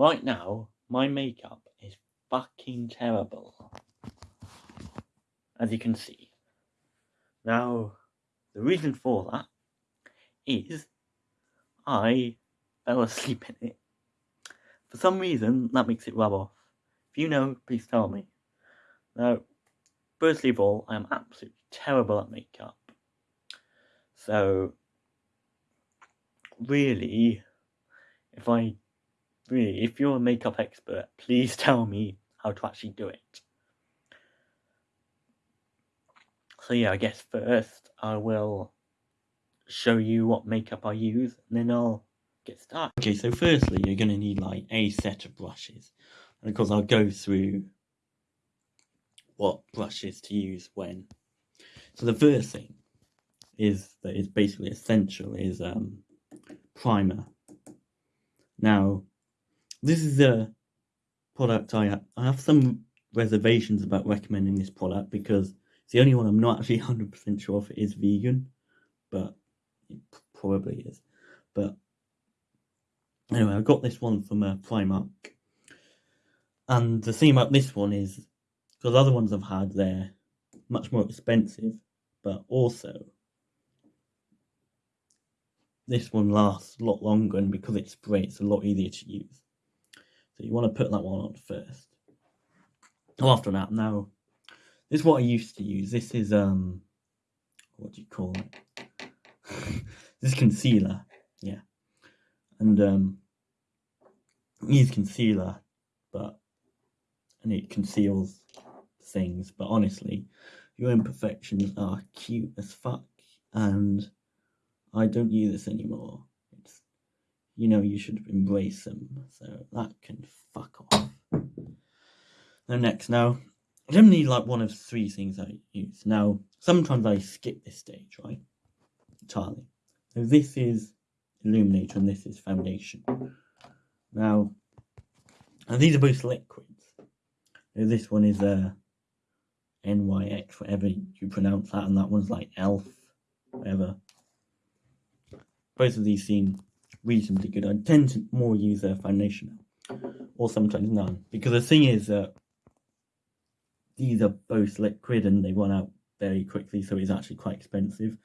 right now, my makeup is fucking terrible. As you can see. Now, the reason for that is I fell asleep in it. For some reason, that makes it rub off. If you know, please tell me. Now, firstly of all, I am absolutely terrible at makeup. So, really, if I really, if you're a makeup expert, please tell me how to actually do it. So yeah, I guess first I will show you what makeup I use, and then I'll get started. Okay, so firstly you're going to need like a set of brushes, and of course I'll go through what brushes to use when. So the first thing is that is basically essential is um, primer. Now, this is a product I have, I have some reservations about recommending this product because it's the only one I'm not actually 100% sure if it is vegan, but it probably is. But anyway, I got this one from uh, Primark. And the thing about this one is, because other ones I've had, they're much more expensive, but also this one lasts a lot longer, and because it's spray, it's a lot easier to use. So you want to put that one on first. After that, now, this is what I used to use. This is, um, what do you call it? this concealer, yeah. And, um, use concealer, but, and it conceals things, but honestly, your imperfections are cute as fuck, and I don't use this anymore. You know, you should embrace them. So that can fuck off. Now, next, now, I like one of three things I use. Now, sometimes I skip this stage, right? Entirely. So this is illuminator and this is foundation. Now, and these are both liquids. Now, this one is a uh, NYX, whatever you pronounce that, and that one's like ELF, whatever both of these seem reasonably good. I tend to more use a foundation or sometimes none, because the thing is that these are both liquid and they run out very quickly, so it's actually quite expensive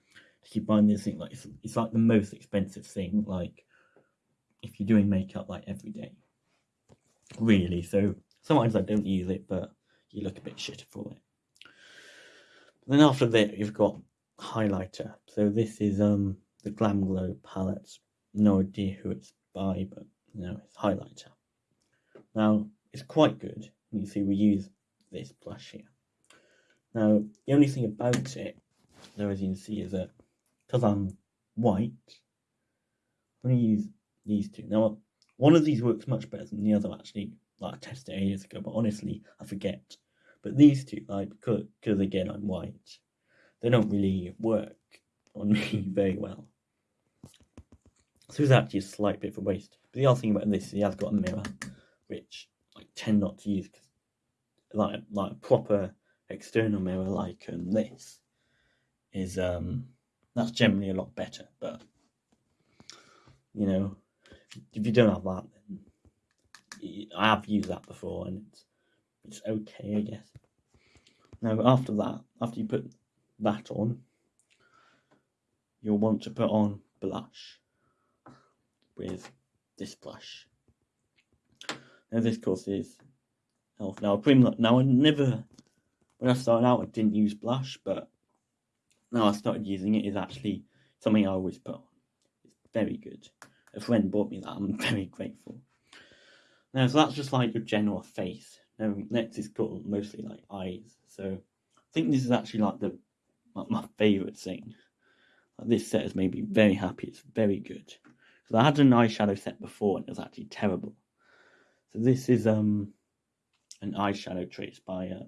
to keep buying this thing. Like it's, it's like the most expensive thing, like if you're doing makeup like every day, really. So sometimes I don't use it, but you look a bit shitter for it. Then after that, you've got highlighter. So this is um the Glam Glow palette. No idea who it's by, but you know, it's highlighter. Now, it's quite good. You see, we use this blush here. Now, the only thing about it, though, as you can see, is that because I'm white, I'm going to use these two. Now, one of these works much better than the other, actually. Like, I tested it years ago, but honestly, I forget. But these two, like, because again, I'm white, they don't really work on me very well. So it's actually a slight bit of a waste. But the other thing about this, he has got a mirror, which I tend not to use because, like, like a proper external mirror like um, this is um that's generally a lot better. But you know, if you don't have that, then I have used that before, and it's it's okay, I guess. Now after that, after you put that on, you'll want to put on blush with this blush. Now this course is Elf. Now Prim now I never when I started out I didn't use blush, but now I started using it is actually something I always put on. It's very good. A friend bought me that, I'm very grateful. Now so that's just like your general face. Now next is called mostly like eyes. So I think this is actually like the my favourite thing. Like this set has made me very happy. It's very good. Because I had an eyeshadow set before and it was actually terrible. So this is um an eyeshadow trace by uh,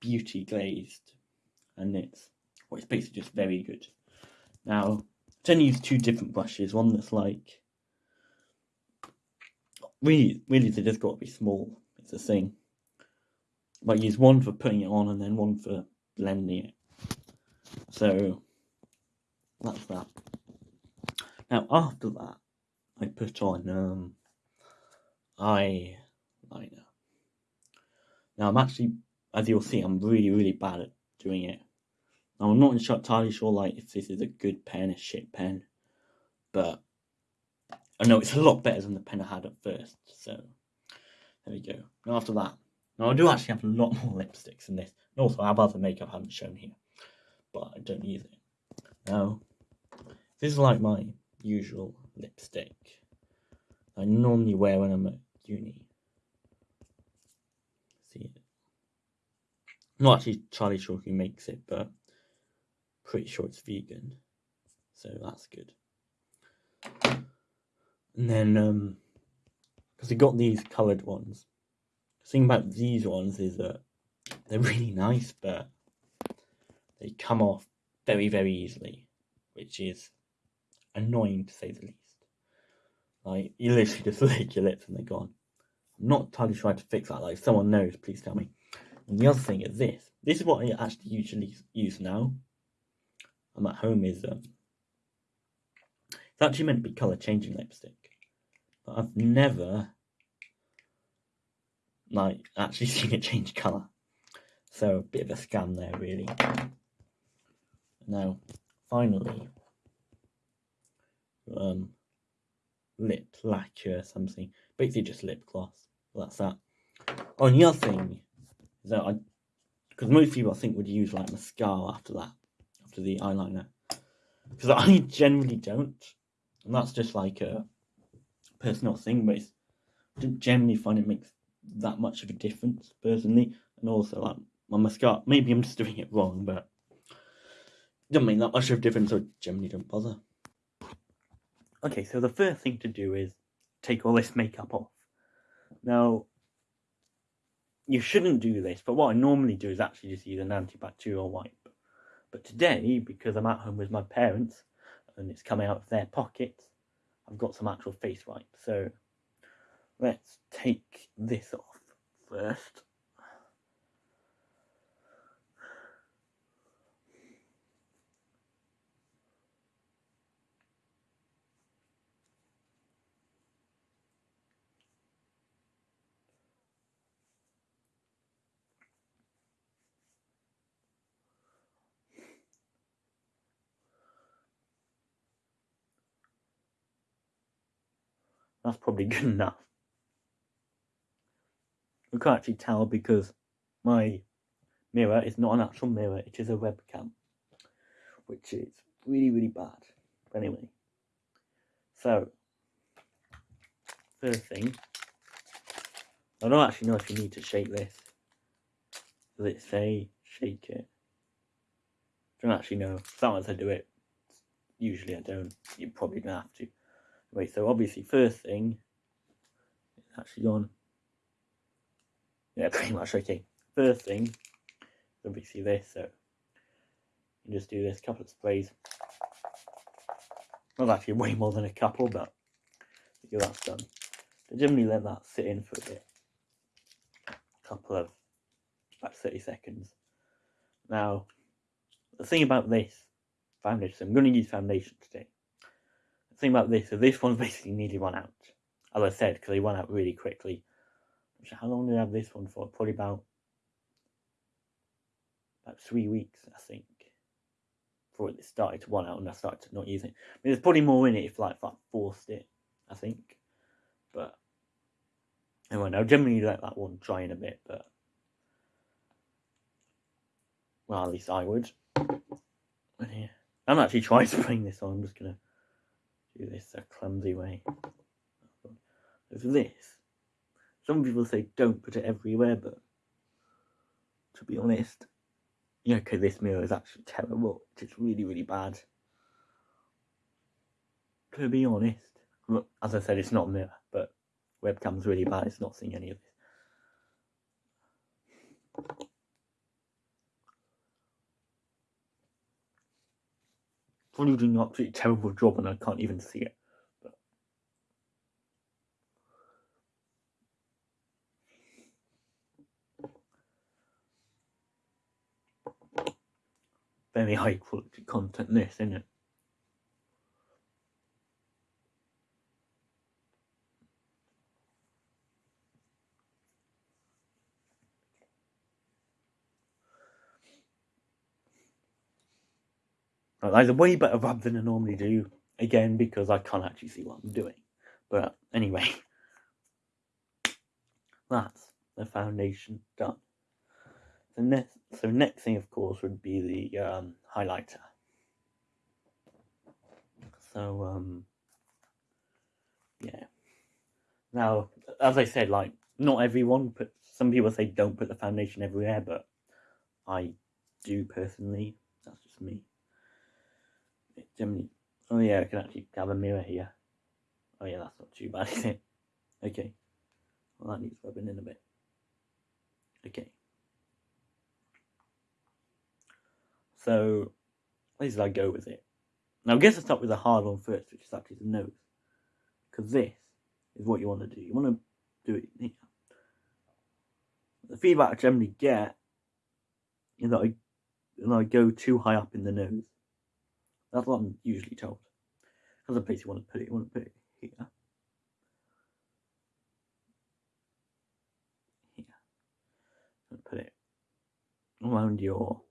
Beauty Glazed. And it's, well, it's basically just very good. Now, I tend to use two different brushes. One that's like, really, really they just got to be small. It's a thing. But I use one for putting it on and then one for blending it. So, that's that. Now, after that, I put on um, eye liner. Now I'm actually, as you'll see, I'm really, really bad at doing it. Now I'm not entirely sure like if this is a good pen, a shit pen, but I know it's a lot better than the pen I had at first. So there we go. Now after that, now I do actually have a lot more lipsticks than this. And also I have other makeup I haven't shown here, but I don't use it. Now this is like my usual lipstick I normally wear when I'm at uni. See it. Not actually Charlie Chalk who makes it, but pretty sure it's vegan. So that's good. And then, um, because we got these coloured ones. The thing about these ones is that they're really nice, but they come off very, very easily, which is annoying to say the least. Like, you literally just lick your lips and they're gone. I'm not entirely sure how to fix that. Like, if someone knows, please tell me. And the other thing is this. This is what I actually usually use now. I'm at home is um, it's actually meant to be colour changing lipstick, but I've never like actually seen it change colour. So a bit of a scam there, really. Now, finally, um, lip lacquer or something. Basically just lip gloss. That's that. Oh, and the other thing that I, because most people I think would use like mascara after that, after the eyeliner. Because I generally don't. And that's just like a personal thing, but I don't generally find it makes that much of a difference personally. And also like my mascara, maybe I'm just doing it wrong, but it doesn't make that much of a difference, so I generally don't bother. Okay, so the first thing to do is take all this makeup off. Now, you shouldn't do this, but what I normally do is actually just use an antibacterial wipe. But today, because I'm at home with my parents and it's coming out of their pockets, I've got some actual face wipe. So let's take this off first. That's probably good enough. We can't actually tell because my mirror is not an actual mirror, it is a webcam, which is really, really bad. But anyway, so, first thing, I don't actually know if you need to shake this. Does it say shake it? I don't actually know. Sometimes I do it. Usually I don't. You probably don't have to. So obviously first thing, it's actually gone. Yeah, pretty much okay. First thing, obviously this, so you just do this couple of sprays. Well, actually way more than a couple, but that's done. So generally let that sit in for a bit. A couple of, about 30 seconds. Now, the thing about this foundation, so I'm going to use foundation today thing about this is this one's basically nearly run out. As I said, because they run out really quickly. How long did I have this one for? Probably about about three weeks, I think. Before it started to run out and I started to not use it. I mean, there's probably more in it if like I forced it, I think. But anyway, I generally let that one dry in a bit, but well, at least I would. I'm actually trying to bring this on. I'm just gonna do this a clumsy way. With this, some people say don't put it everywhere, but to be honest, yeah, okay, this mirror is actually terrible. It's really, really bad. To be honest, as I said, it's not a mirror, but webcam's really bad. It's not seeing any of this. Probably doing an absolutely terrible job and I can't even see it. But very high quality content this, isn't it? Like, a way better rub than I normally do. Again, because I can't actually see what I'm doing. But anyway, that's the foundation done. So next, so next thing, of course, would be the um, highlighter. So, um, yeah. Now, as I said, like, not everyone puts, some people say don't put the foundation everywhere, but I do personally. That's just me. Generally, oh yeah, I can actually have a mirror here. Oh yeah, that's not too bad, is it? Okay. Well, that needs rubbing in a bit. Okay. So, where did I go with it? Now, I guess I'll start with the hard one first, which is actually the nose. Because this is what you want to do. You want to do it here. The feedback I generally get is that I, that I go too high up in the nose. That's what I'm usually told. That's the place you want to put it. You want to put it here. Here. And put it around your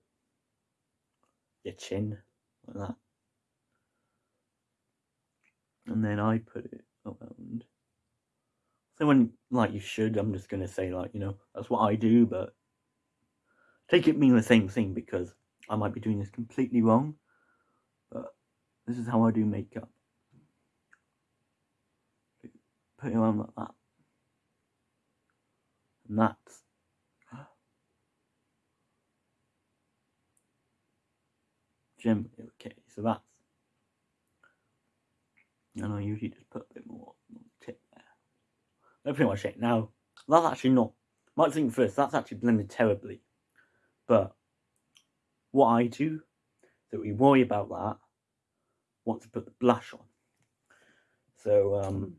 your chin like that. And then I put it around. So when like you should, I'm just gonna say like, you know, that's what I do, but take it mean the same thing because I might be doing this completely wrong. This is how I do makeup. Put it on like that. And that's generally okay. So that's and I usually just put a bit more on the tip there. That's pretty much it. Now, that's actually not, might think first, that's actually blended terribly. But what I do, that we worry about that, want to put the blush on. So, um,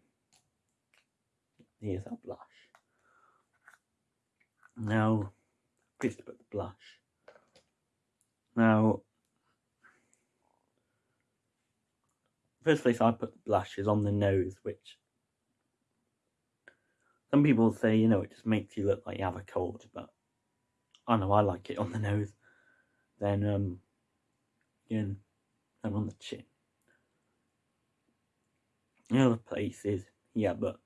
here's our blush. Now, please put the blush. Now, first place I put the blush is on the nose, which some people say, you know, it just makes you look like you have a cold, but I know I like it on the nose. Then, um, again, and on the chin. The other places, yeah, but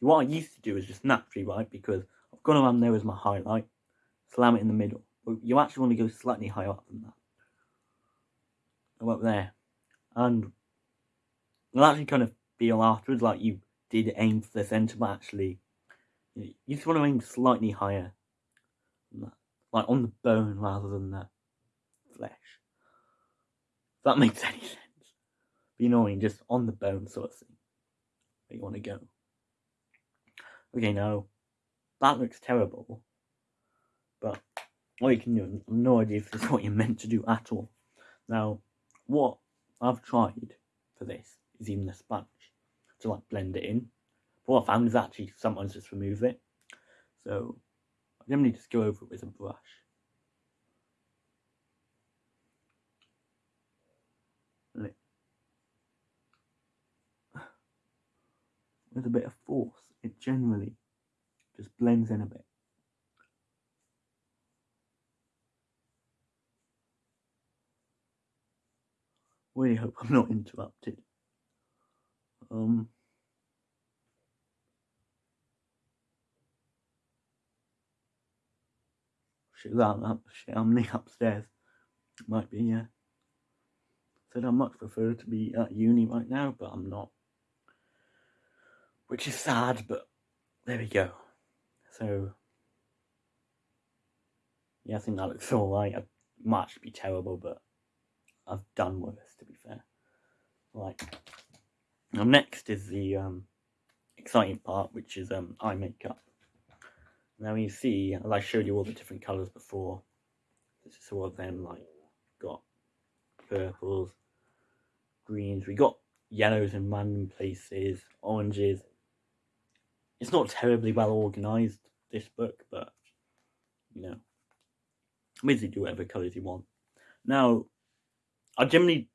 what I used to do is just naturally, right, because I've got around there as my highlight, slam it in the middle. But you actually want to go slightly higher up than that. Go up there. And you'll actually kind of feel afterwards like you did aim for the centre, but actually you just want to aim slightly higher, like on the bone rather than the flesh. If that makes any sense. But you just on the bone sort of thing. Where you want to go. Okay, now that looks terrible, but what you can do, I've no idea if this is what you're meant to do at all. Now, what I've tried for this is even a sponge to like blend it in. But what I found is actually sometimes just remove it. So I generally just go over it with a brush. With a bit of force, it generally just blends in a bit. Really hope I'm not interrupted. Um, shit, that, that shit, I'm near upstairs. Might be, yeah. Said I much prefer to be at uni right now, but I'm not. Which is sad, but there we go. So, yeah, I think that looks alright. It might be terrible, but I've done worse, to be fair. Right. now next is the um, exciting part, which is um, eye makeup. Now you see, as I showed you all the different colours before, this is all of them, like, got purples, greens, we got yellows in random places, oranges. It's not terribly well organised, this book, but, you know, basically do whatever colours you want. Now, I generally,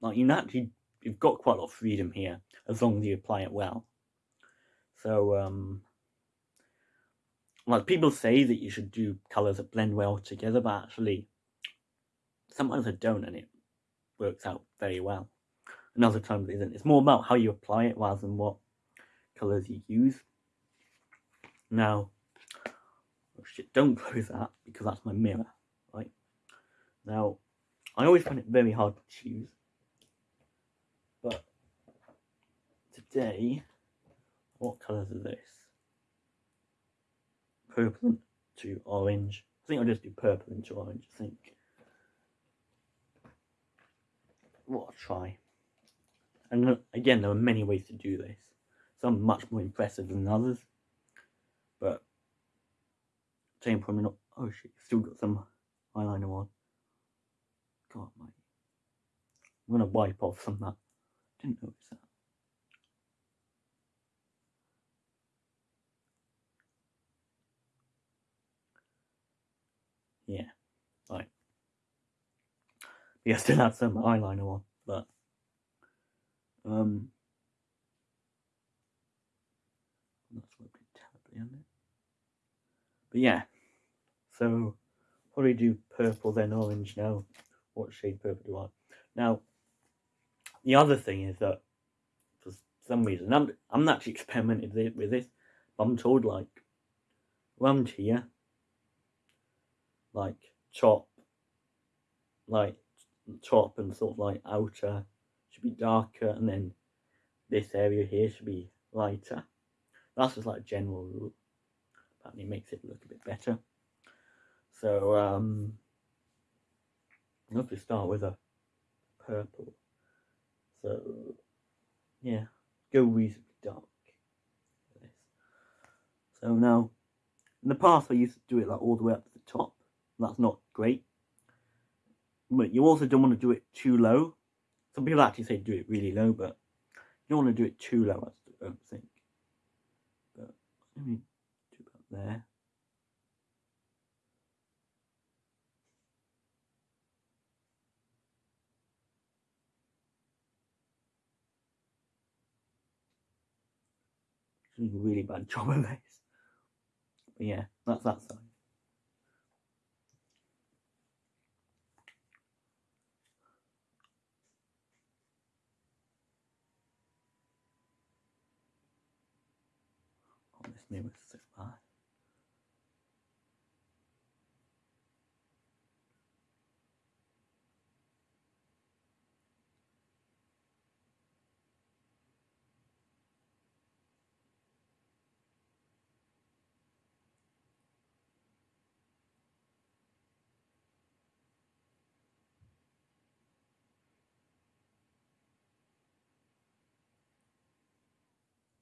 like, you naturally you've got quite a lot of freedom here as long as you apply it well. So, um, like people say that you should do colors that blend well together, but actually, sometimes I don't, and it works out very well. And other times it isn't. It's more about how you apply it rather than what colours you use. Now, oh shit, don't close that because that's my mirror, right? Now, I always find it very hard to choose. But today, what colours are this? Purple to orange. I think I'll just do purple into orange, I think. What I'll try. And uh, again, there are many ways to do this. Some much more impressive than others. But, same probably not. Oh shit, still got some eyeliner on. God, mate. I'm gonna wipe off some of that. Didn't notice that. Yeah, right. Yeah, still have some eyeliner on, but um, not working terribly on it. But yeah, so probably do we do? purple then orange now. What shade purple do I? Now, the other thing is that for some reason I'm I'm not actually experimented with this, but I'm told like around here like top, like top and sort of like outer should be darker, and then this area here should be lighter. That's just like general rule. Apparently, makes it look a bit better. So um, i have to start with a purple. So yeah, go reasonably dark. So now, in the past I used to do it like all the way up to the top, that's not great. But you also don't want to do it too low. Some people actually say do it really low, but you don't want to do it too low, I don't think. But let me do about there. Doing a really bad job of this. But yeah, that's that side. name is Sifai.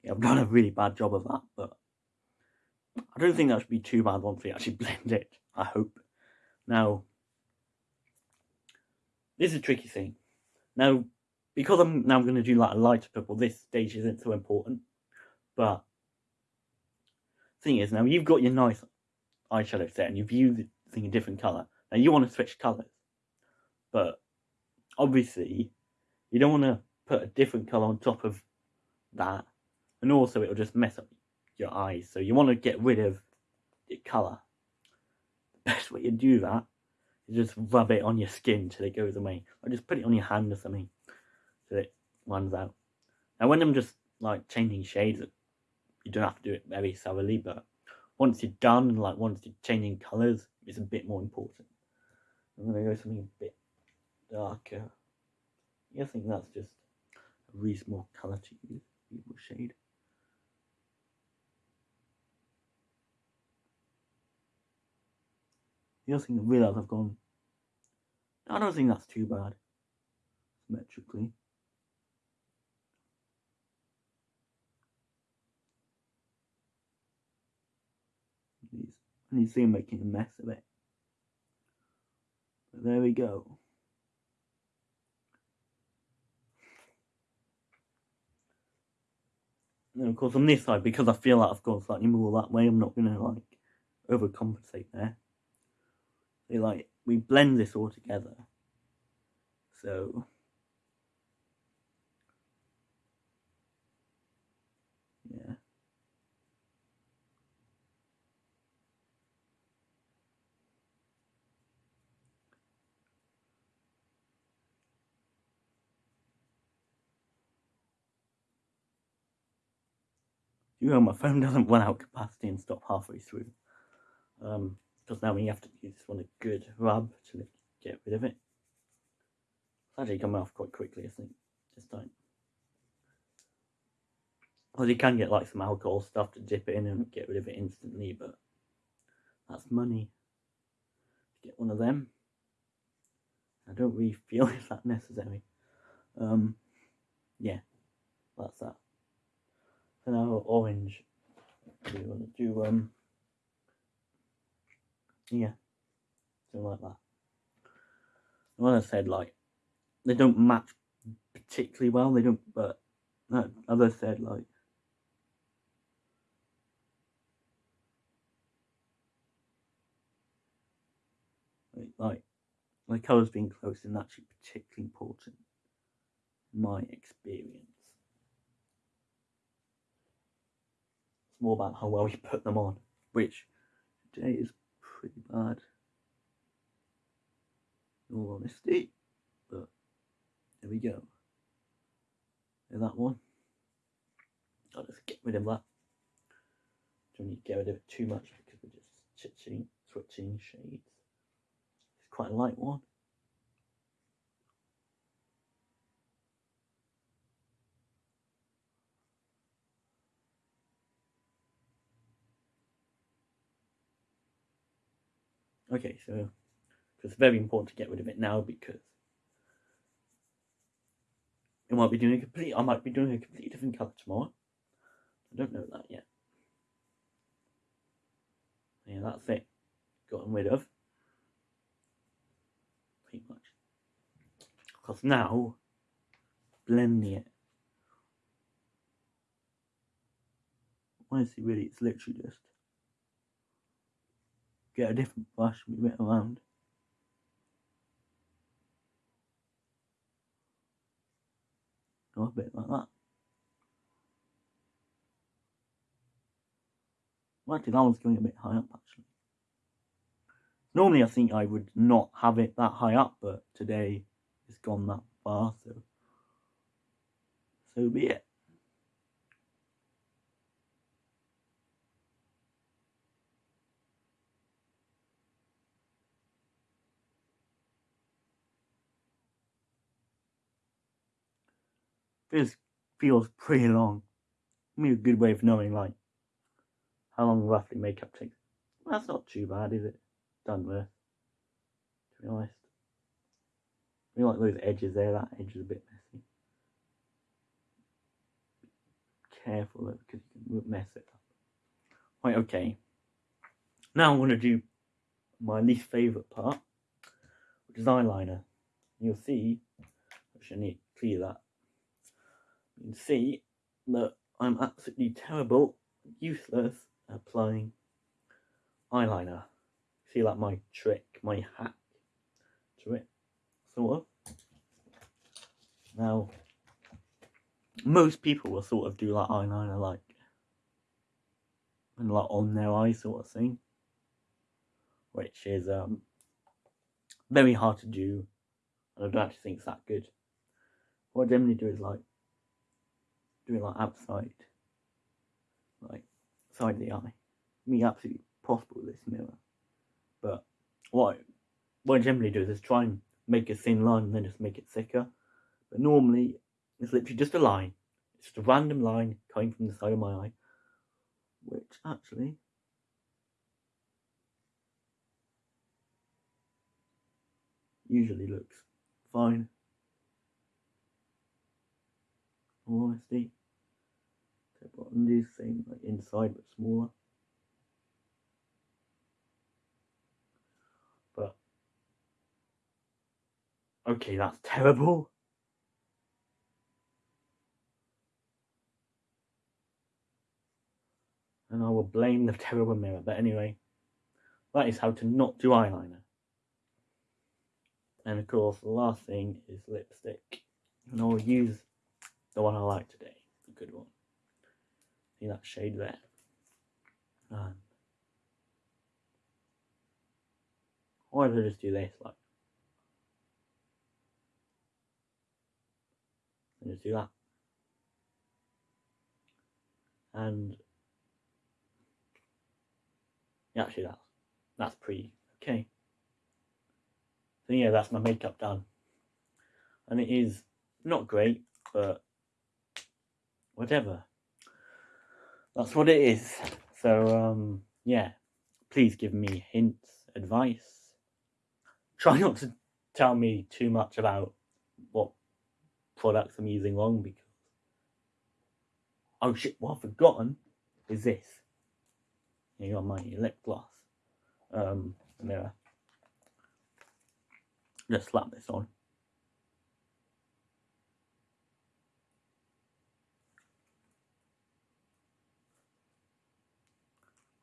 Yeah, I've done a really bad job of that, but I don't think that should be too bad once we actually blend it, I hope. Now, this is a tricky thing. Now, because I'm now going to do like a lighter purple, this stage isn't so important. But, thing is, now you've got your nice eyeshadow set and you've used the thing a different colour. Now you want to switch colours. But, obviously, you don't want to put a different colour on top of that. And also it'll just mess up your eyes. So you want to get rid of the colour. The best way to do that is just rub it on your skin till it goes away. Or just put it on your hand or something so it runs out. Now when I'm just like changing shades, you don't have to do it very thoroughly, but once you're done, like once you're changing colours, it's a bit more important. I'm going to go something a bit darker. I think that's just a reasonable colour to use, reasonable shade. The other thing I realise I've gone, I don't think that's too bad, symmetrically. And you see him making a mess of it. But there we go. And of course on this side, because I feel like I've gone slightly more that way, I'm not going to like overcompensate there we like we blend this all together so yeah You know, my phone doesn't run out capacity and stop halfway through. Um, because now we have to use this one a good rub to get rid of it. It's actually coming off quite quickly, I think, this time. Well, you can get like some alcohol stuff to dip in and get rid of it instantly, but that's money. Get one of them. I don't really feel it's that necessary. Um, yeah, that's that. So now orange. We want to do um, yeah, something like that. When I said like they don't match particularly well, they don't. But as I said, like like my colours being close is actually particularly important in my experience. It's more about how well you put them on, which today is pretty bad. In all honesty, but there we go. There's that one. I'll just get rid of that. Don't need to get rid of it too much because we're just switching, switching shades It's quite a light one. Okay, so it's very important to get rid of it now because it might be doing a complete I might be doing a completely different colour tomorrow. I don't know that yet. Yeah, that's it. Gotten rid of. pretty much. Because now, blending it. Honestly, really, it's literally just get a different brush, move it around. Go a bit like that. Well, actually, that one's going a bit high up, actually. Normally I think I would not have it that high up, but today it's gone that far, so so be it. This feels pretty long. I mean, a good way of knowing, like, how long roughly makeup takes. That's not too bad, is it? done with. To be honest. I like those edges there, that edge is a bit messy. Careful though, because you can mess it up. Right, okay. Now I'm going to do my least favourite part, which is eyeliner. You'll see, actually I need to clear that. Can see that I'm absolutely terrible, useless applying eyeliner see like my trick, my hack to it, sort of. Now, most people will sort of do like eyeliner like and like on their eye sort of thing, which is um very hard to do, and I don't actually think it's that good. What I generally do is like like outside, like side of the eye. Me absolutely possible with this mirror. But what I, what I generally do is just try and make a thin line and then just make it thicker. But normally it's literally just a line. It's just a random line coming from the side of my eye, which actually usually looks fine. honesty. Do the same like inside but smaller. But okay, that's terrible. And I will blame the terrible mirror. But anyway, that is how to not do eyeliner. And of course, the last thing is lipstick. And I'll use the one I like today, the good one in that shade there? Um, or if I just do this, like. And just do that. And yeah, actually that's that's pretty okay. So yeah, that's my makeup done. And it is not great, but whatever. That's what it is. So um yeah, please give me hints, advice. Try not to tell me too much about what products I'm using wrong because oh shit, what I've forgotten is this. You got my lip gloss. Um, mirror. Just slap this on.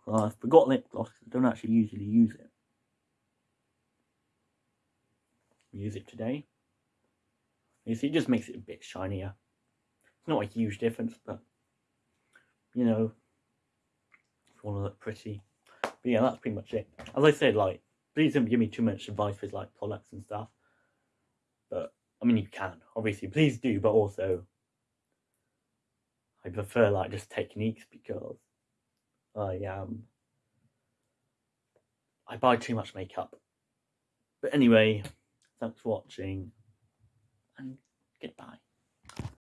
Well, I forgot lip gloss. I don't actually usually use it. Use it today. You see, it just makes it a bit shinier. It's not a huge difference, but you know, if you want to look pretty. But yeah, that's pretty much it. As I said, like, please don't give me too much advice with like products and stuff. But I mean, you can obviously, please do. But also, I prefer like just techniques because I um I buy too much makeup. But anyway, thanks for watching and goodbye.